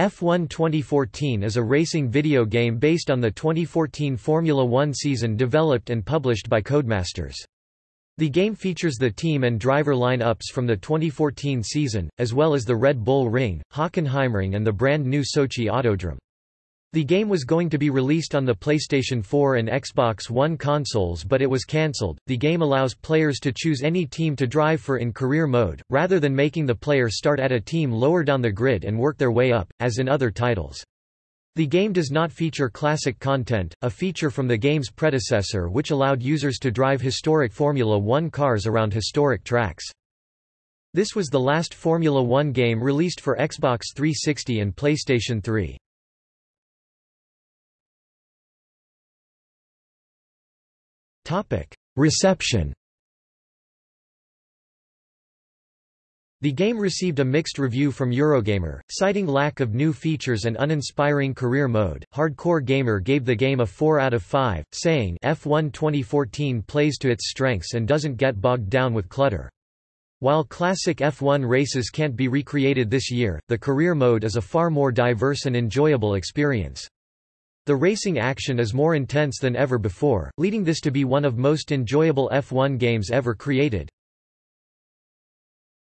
F1 2014 is a racing video game based on the 2014 Formula One season developed and published by Codemasters. The game features the team and driver line-ups from the 2014 season, as well as the Red Bull Ring, Hockenheimring and the brand new Sochi Autodrome. The game was going to be released on the PlayStation 4 and Xbox One consoles but it was cancelled. The game allows players to choose any team to drive for in career mode, rather than making the player start at a team lower down the grid and work their way up, as in other titles. The game does not feature classic content, a feature from the game's predecessor which allowed users to drive historic Formula One cars around historic tracks. This was the last Formula One game released for Xbox 360 and PlayStation 3. Reception The game received a mixed review from Eurogamer, citing lack of new features and uninspiring career mode. Hardcore Gamer gave the game a 4 out of 5, saying F1 2014 plays to its strengths and doesn't get bogged down with clutter. While classic F1 races can't be recreated this year, the career mode is a far more diverse and enjoyable experience. The racing action is more intense than ever before, leading this to be one of most enjoyable F1 games ever created.